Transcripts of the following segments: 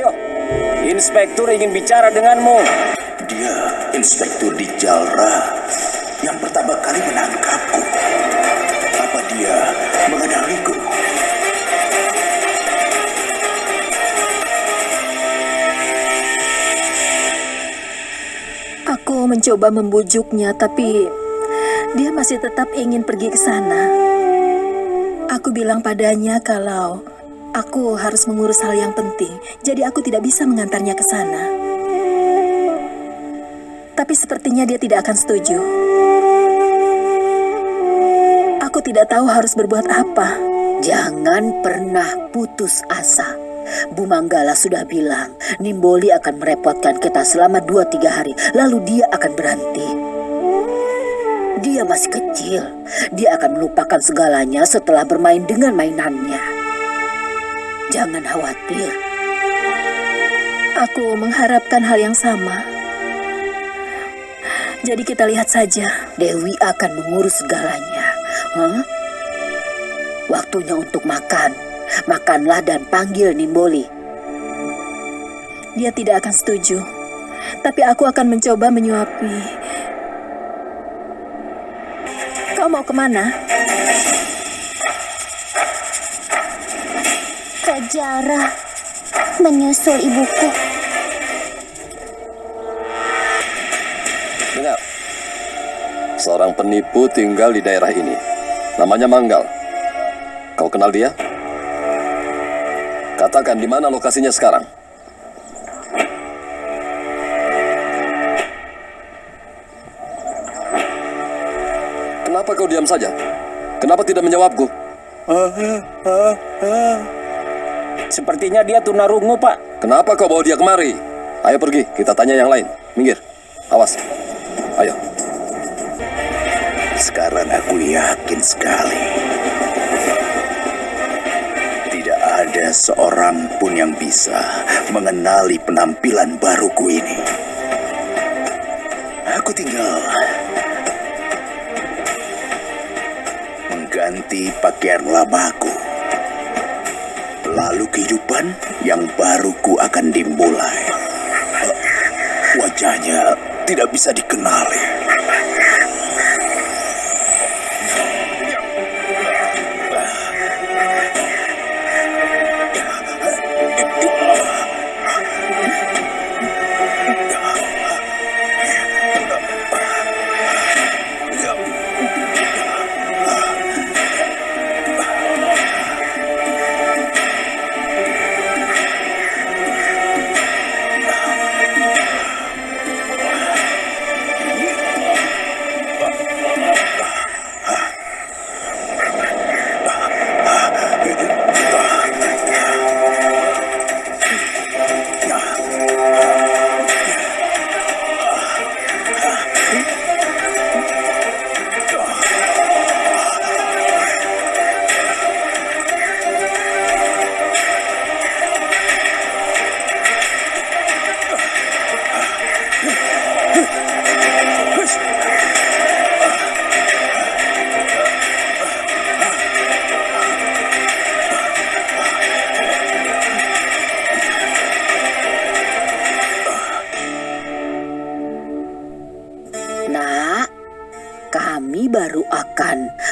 Ayo, Inspektur ingin bicara denganmu. Dia Inspektur di Jalra yang pertama kali menangkapku. Apa dia mengenaliku? Aku mencoba membujuknya, tapi dia masih tetap ingin pergi ke sana. Aku bilang padanya kalau aku harus mengurus hal yang penting, jadi aku tidak bisa mengantarnya ke sana. Tapi sepertinya dia tidak akan setuju. Aku tidak tahu harus berbuat apa. Jangan pernah putus asa. Bu Manggala sudah bilang, Nimboli akan merepotkan kita selama 2-3 hari, lalu dia akan berhenti. Dia masih kecil, dia akan melupakan segalanya setelah bermain dengan mainannya. Jangan khawatir. Aku mengharapkan hal yang sama. Jadi kita lihat saja. Dewi akan mengurus segalanya. Hah? Waktunya untuk makan. Makanlah dan panggil Nimboli. Dia tidak akan setuju. Tapi aku akan mencoba menyuapi. Kau mau ke mana? Ke Jara menyusul ibuku. Dengar, seorang penipu tinggal di daerah ini. Namanya Manggal. Kau kenal dia? Katakan di mana lokasinya sekarang. Kenapa kau diam saja? Kenapa tidak menjawabku? Sepertinya dia tunarungu, Pak. Kenapa kau bawa dia kemari? Ayo pergi, kita tanya yang lain. Minggir. Awas. Ayo. Sekarang aku yakin sekali. Tidak ada seorang pun yang bisa mengenali penampilan baruku ini. Aku tinggal mengganti pakaian lamaku. Lalu kehidupan yang baruku akan dimulai. Wajahnya tidak bisa dikenali.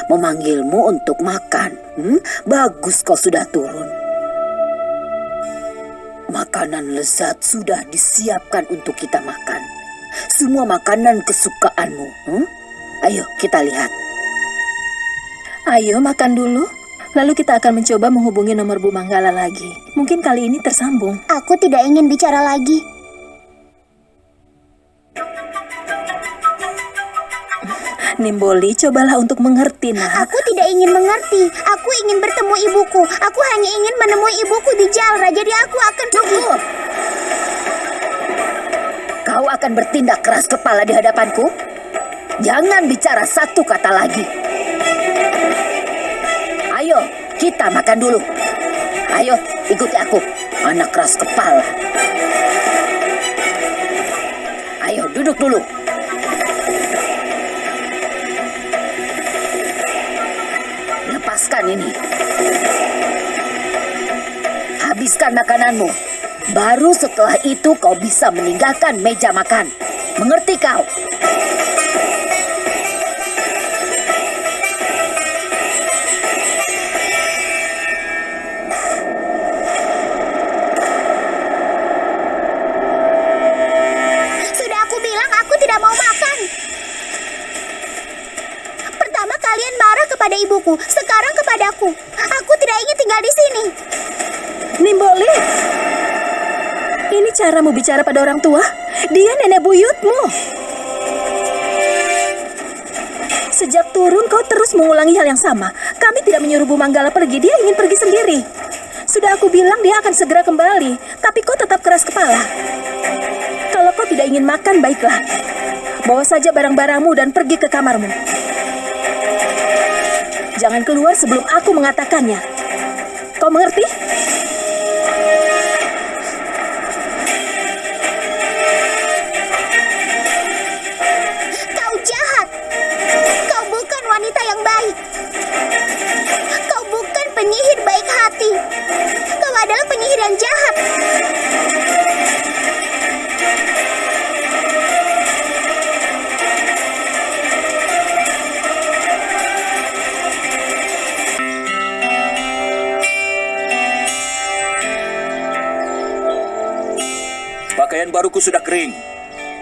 Memanggilmu untuk makan. Hmm? Bagus kau sudah turun. Makanan lezat sudah disiapkan untuk kita makan. Semua makanan kesukaanmu. Hmm? Ayo kita lihat. Ayo makan dulu. Lalu kita akan mencoba menghubungi nomor Bu Manggala lagi. Mungkin kali ini tersambung. Aku tidak ingin bicara lagi. Nimboli, cobalah untuk mengerti, nak. Aku tidak ingin mengerti. Aku ingin bertemu ibuku. Aku hanya ingin menemui ibuku di Jalra. Jadi aku akan pergi. Kau akan bertindak keras kepala di hadapanku? Jangan bicara satu kata lagi. Ayo, kita makan dulu. Ayo, ikuti aku. Anak keras kepala. Ayo, duduk dulu. Ini. Habiskan makananmu. Baru setelah itu kau bisa meninggalkan meja makan. Mengerti kau? Ini caramu bicara pada orang tua? Dia nenek buyutmu. Sejak turun kau terus mengulangi hal yang sama. Kami tidak menyuruh Bu Manggala pergi, dia ingin pergi sendiri. Sudah aku bilang dia akan segera kembali, tapi kau tetap keras kepala. Kalau kau tidak ingin makan, baiklah. Bawa saja barang-barangmu dan pergi ke kamarmu. Jangan keluar sebelum aku mengatakannya. Kau mengerti? Hati. Kau adalah penyihir yang jahat. Pakaian baruku sudah kering.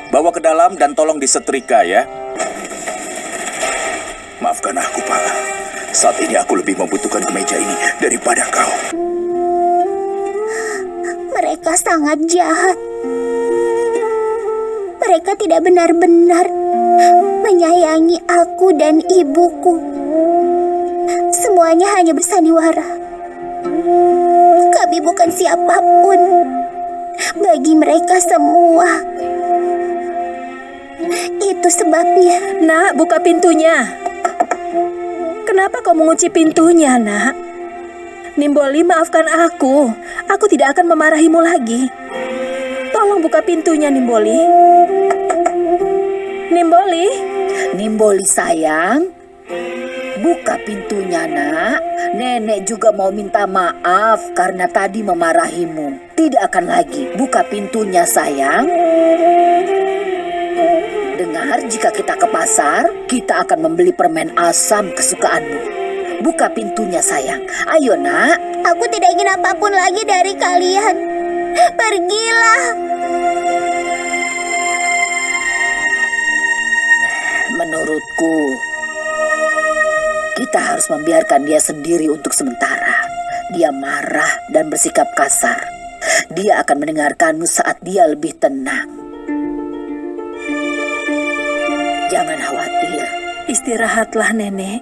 Bawa ke dalam dan tolong disetrika ya. Maafkan aku, Pak. Saat ini aku lebih membutuhkan kemeja ini daripada kau. Mereka sangat jahat. Mereka tidak benar-benar menyayangi aku dan ibuku. Semuanya hanya bersandiwara. Kami bukan siapa pun bagi mereka semua. Itu sebabnya Nak, buka pintunya. Kenapa kau mengunci pintunya, nak? Nimboli, maafkan aku. Aku tidak akan memarahimu lagi. Tolong buka pintunya, Nimboli. Nimboli, Nimboli sayang, buka pintunya nak. Nenek juga mau minta maaf karena tadi memarahimu. Tidak akan lagi. Buka pintunya sayang. Dengar, jika kita ke pasar, kita akan membeli permen asam kesukaanmu. Buka pintunya sayang. Ayo nak. aku tidak ingin apa pun lagi dari kalian. Pergilah. Menurutku, kita harus membiarkan dia sendiri untuk sementara. Dia marah dan bersikap kasar. Dia akan mendengarkanmu saat dia lebih tenang. Jangan khawatir. istirahatlah, nenek.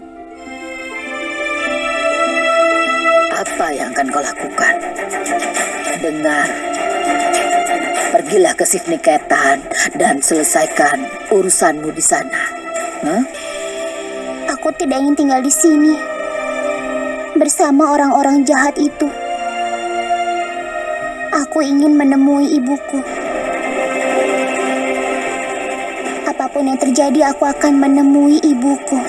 Apa yang akan kau lakukan? Dengar. Pergilah ke Sifniketan dan selesaikan urusanmu di sana. Hah? Aku tidak ingin tinggal di sini bersama orang-orang jahat itu. Aku ingin menemui ibuku. Apa pun yang terjadi, aku akan menemui ibuku.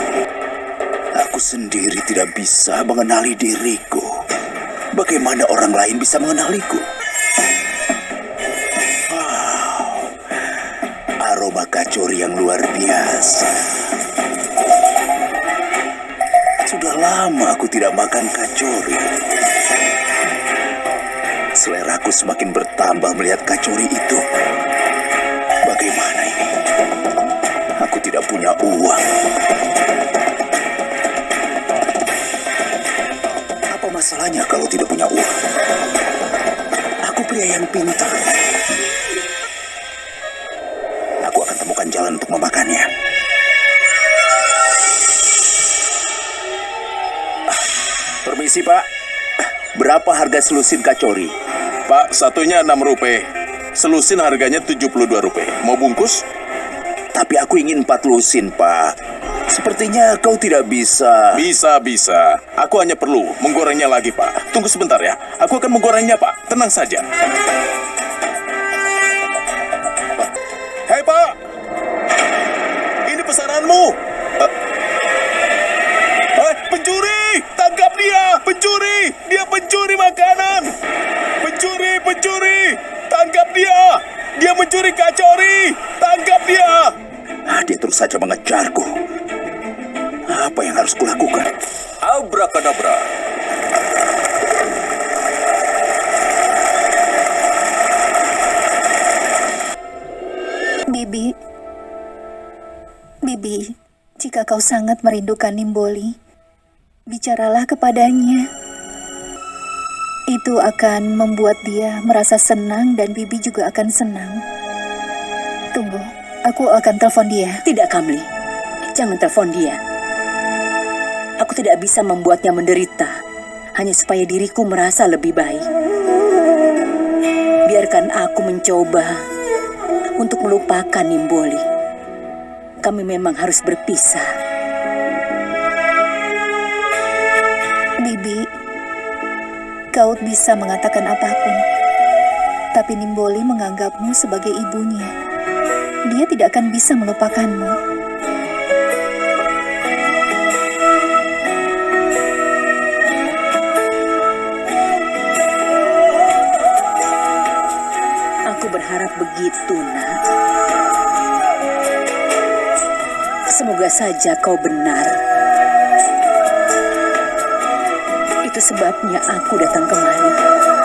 Aku sendiri tidak bisa mengenali diriku. Bagaimana orang lain bisa mengenaliku? Wow, aroma kacori yang luar biasa. Sudah lama aku tidak makan kacori. Seleraku semakin bertambah melihat kacori itu. Aku tidak punya uang. Apa masalahnya kalau tidak punya uang? Aku pria yang pintar. Aku akan temukan jalan untuk memakannya. Ah, Permisi, Pak. Berapa harga selusin kacori? Pak, satunya 6 rupiah. Selusin harganya 72 rupiah. Mau bungkus? Tapi aku ingin empat lusin, Pak. Sepertinya kau tidak bisa. Bisa, bisa. Aku hanya perlu menggorengnya lagi, Pak. Tunggu sebentar ya. Aku akan menggorengnya, Pak. Tenang saja. Hei, Pak. Ini pesananmu. Eh, eh, pencuri! Tangkap dia! Pencuri! Dia pencuri makanan! Pencuri, pencuri! pencuri kacori! Tangkap dia! Saja mengejarku. Apa yang harus kulakukan? Abrakadabra. Bibi, Bibi, jika kau sangat merindukan Nimboli, bicaralah kepadanya. Itu akan membuat dia merasa senang dan Bibi juga akan senang. Aku akan telepon dia. Tidak, Kamli. Jangan telepon dia. Aku tidak bisa membuatnya menderita hanya supaya diriku merasa lebih baik. Biarkan aku mencoba untuk melupakan Nimboli. Kami memang harus berpisah. Bibi, kau bisa mengatakan apa pun. Tapi Nimboli menganggapmu sebagai ibunya. Dia tidak akan bisa melupakanmu. Aku berharap begitu, nak. Semoga saja kau benar. Itu sebabnya aku datang kemari.